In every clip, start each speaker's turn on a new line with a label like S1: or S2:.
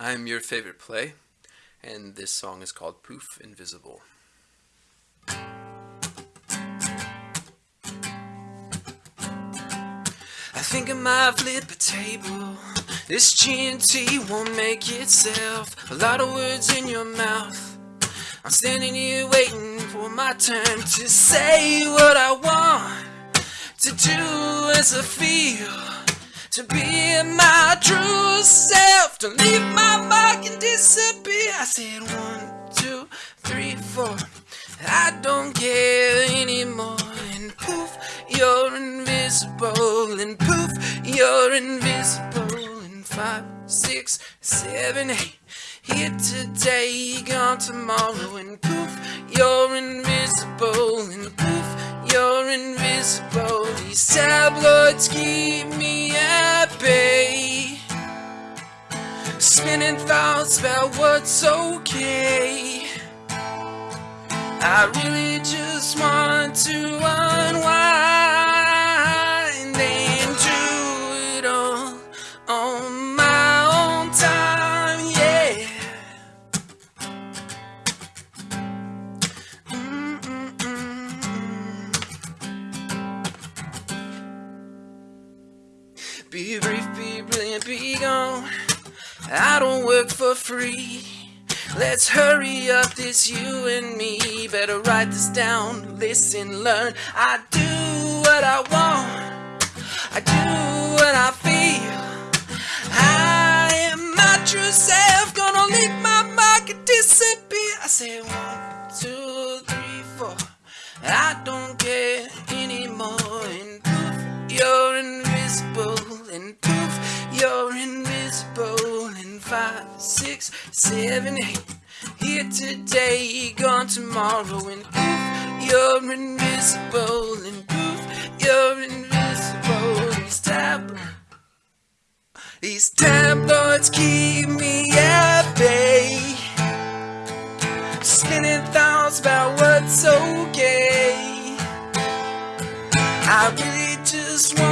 S1: I'm your favorite play, and this song is called Poof Invisible. I think I might flip a table. This G&T won't make itself. A lot of words in your mouth. I'm standing here waiting for my turn to say what I want to do as I feel. To be my true self, to leave my mark and disappear. I said one, two, three, four. I don't care anymore. And poof, you're invisible. And poof, you're invisible. And five, six, seven, eight. Here today, gone tomorrow. And poof, you're invisible. And poof, you're invisible. These tabloids keep Spinning thoughts about what's okay. I really just want to unwind and do it all on my own time, yeah. Mm-mm-mm. Be brief, be brilliant, be gone. I don't work for free. Let's hurry up, this you and me. Better write this down, listen, learn. I do what I want, I do what I feel. I am my true self, gonna leave my mark and disappear. I say one, two, three, four. I don't care anymore. Five, six, seven, eight. Here today, gone tomorrow. And poof, you're invisible. And poof, you're invisible. These tabloids, these tabloids keep me at bay. Spinning thoughts about what's okay. I really just want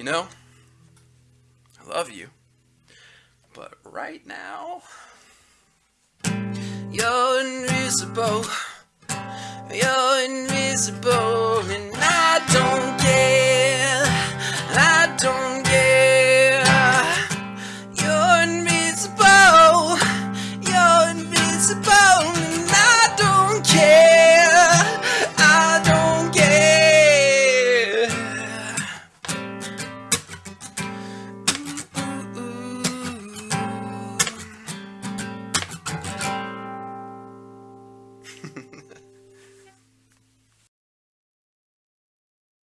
S1: You know, I love you, but right now, you're invisible. You're invisible